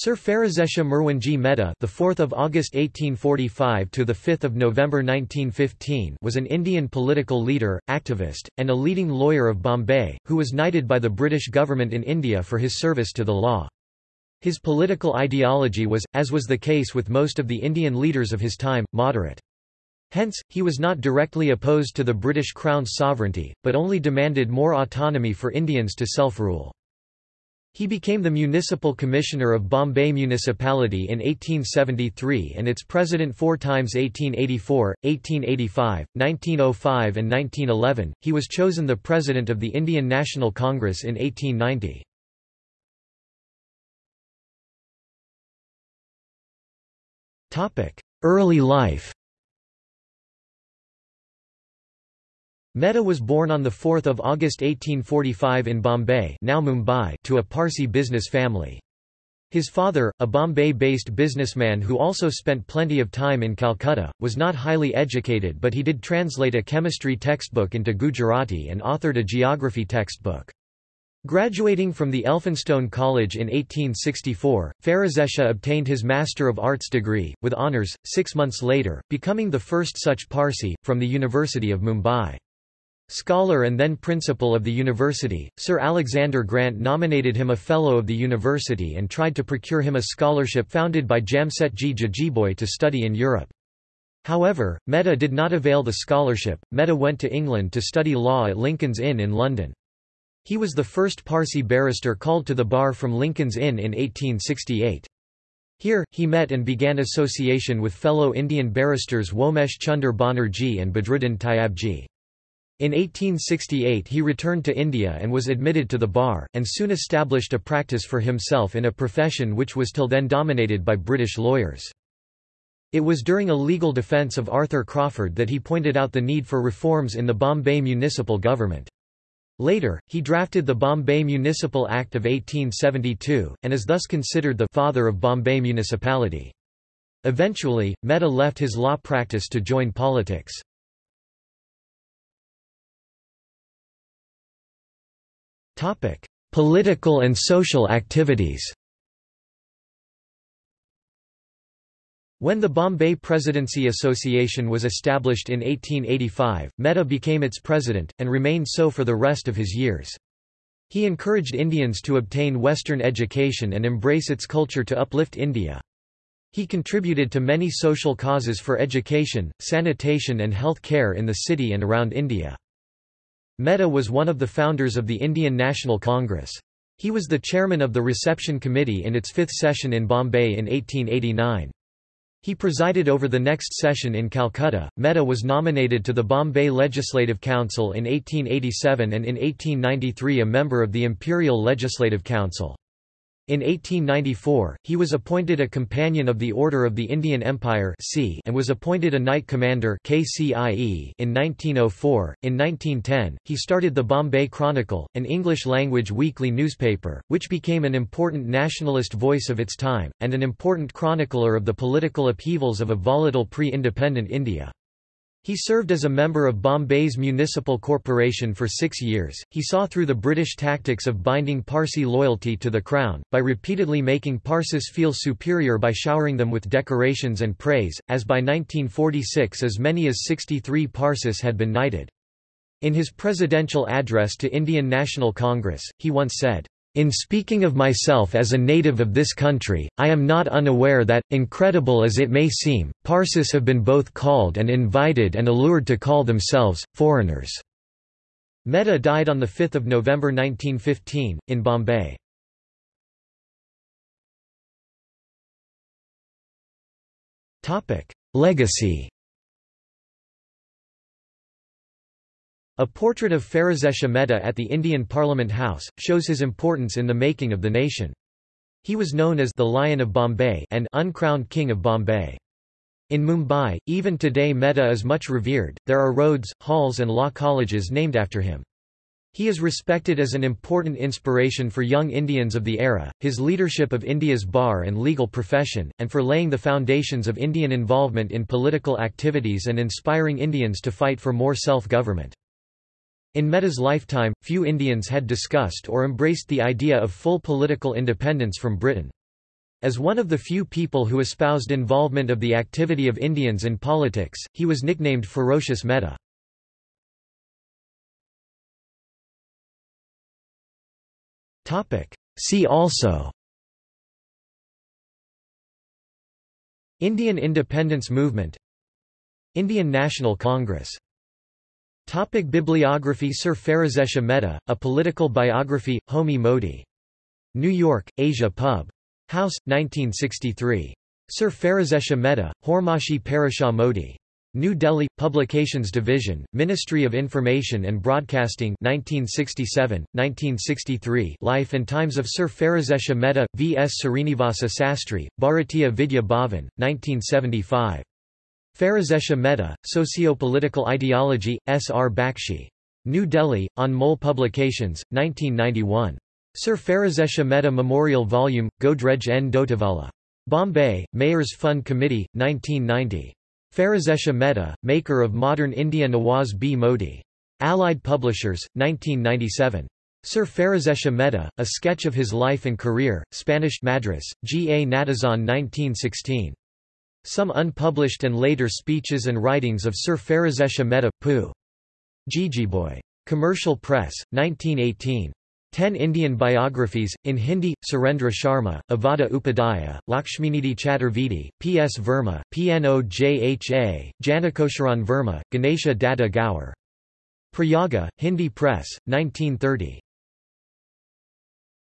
Sir Pherozeshah Merwanji Mehta, the 4th of August 1845 to the 5th of November 1915, was an Indian political leader, activist, and a leading lawyer of Bombay, who was knighted by the British government in India for his service to the law. His political ideology was, as was the case with most of the Indian leaders of his time, moderate. Hence, he was not directly opposed to the British Crown's sovereignty, but only demanded more autonomy for Indians to self-rule. He became the municipal commissioner of Bombay Municipality in 1873 and its president four times 1884, 1885, 1905 and 1911. He was chosen the president of the Indian National Congress in 1890. Early life Mehta was born on 4 August 1845 in Bombay now Mumbai to a Parsi business family. His father, a Bombay-based businessman who also spent plenty of time in Calcutta, was not highly educated but he did translate a chemistry textbook into Gujarati and authored a geography textbook. Graduating from the Elphinstone College in 1864, Pherozeshah obtained his Master of Arts degree, with honours, six months later, becoming the first such Parsi, from the University of Mumbai. Scholar and then principal of the university, Sir Alexander Grant nominated him a Fellow of the university and tried to procure him a scholarship founded by Jamsetji Jejeebhoy to study in Europe. However, Mehta did not avail the scholarship. Mehta went to England to study law at Lincoln's Inn in London. He was the first Parsi barrister called to the bar from Lincoln's Inn in 1868. Here, he met and began association with fellow Indian barristers Womesh Chunder Banerjee and Badruddin Tyabji. In 1868 he returned to India and was admitted to the bar, and soon established a practice for himself in a profession which was till then dominated by British lawyers. It was during a legal defence of Arthur Crawford that he pointed out the need for reforms in the Bombay municipal government. Later, he drafted the Bombay Municipal Act of 1872, and is thus considered the father of Bombay municipality. Eventually, Mehta left his law practice to join politics. Topic: Political and social activities. When the Bombay Presidency Association was established in 1885, Mehta became its president, and remained so for the rest of his years. He encouraged Indians to obtain Western education and embrace its culture to uplift India. He contributed to many social causes for education, sanitation and health care in the city and around India. Mehta was one of the founders of the Indian National Congress. He was the chairman of the reception committee in its fifth session in Bombay in 1889. He presided over the next session in Calcutta. Mehta was nominated to the Bombay Legislative Council in 1887 and in 1893 a member of the Imperial Legislative Council. In 1894, he was appointed a Companion of the Order of the Indian Empire and was appointed a Knight Commander KCIE in 1904. In 1910, he started the Bombay Chronicle, an English-language weekly newspaper, which became an important nationalist voice of its time, and an important chronicler of the political upheavals of a volatile pre-independent India. He served as a member of Bombay's Municipal Corporation for six years. He saw through the British tactics of binding Parsi loyalty to the Crown, by repeatedly making Parsis feel superior by showering them with decorations and praise, as by 1946 as many as 63 Parsis had been knighted. In his presidential address to Indian National Congress, he once said, in speaking of myself as a native of this country, I am not unaware that, incredible as it may seem, Parsis have been both called and invited and allured to call themselves, foreigners." Mehta died on 5 November 1915, in Bombay. Legacy A portrait of Pherozeshah Mehta at the Indian Parliament House, shows his importance in the making of the nation. He was known as the Lion of Bombay and uncrowned King of Bombay. In Mumbai, even today Mehta is much revered, there are roads, halls and law colleges named after him. He is respected as an important inspiration for young Indians of the era, his leadership of India's bar and legal profession, and for laying the foundations of Indian involvement in political activities and inspiring Indians to fight for more self-government. In Mehta's lifetime, few Indians had discussed or embraced the idea of full political independence from Britain. As one of the few people who espoused involvement of the activity of Indians in politics, he was nicknamed Ferocious Mehta. See also Indian independence movement Indian National Congress Topic Bibliography Sir Pherozeshah Mehta, A Political Biography, Homi Modi. New York, Asia Pub. House, 1963. Sir Pherozeshah Mehta, Hormashi Parashah Modi. New Delhi, Publications Division, Ministry of Information and Broadcasting 1967, 1963 Life and Times of Sir Pherozeshah Mehta, V. S. Srinivasa Sastry, Bharatiya Vidya Bhavan, 1975. Pherozeshah Mehta, Socio-Political Ideology, S. R. Bakshi. New Delhi, on Anmol Publications, 1991. Sir Pherozeshah Mehta Memorial Volume, Godrej N. Dotavala. Bombay, Mayors Fund Committee, 1990. Pherozeshah Mehta, maker of modern India Nawaz B. Modi. Allied Publishers, 1997. Sir Pherozeshah Mehta, A Sketch of His Life and Career, Spanish Madras, G. A. Natesan 1916. Some unpublished and later speeches and writings of Sir Pherozeshah Mehta, Pu. Jijiboy. Commercial Press, 1918. Ten Indian biographies, in Hindi, Surendra Sharma, Avada Upadhyaya, Lakshminidhi Chaturvedi, P. S. Verma, P.N.O. Pnojha, Janakosharan Verma, Ganesha Datta Gaur. Prayaga, Hindi Press, 1930.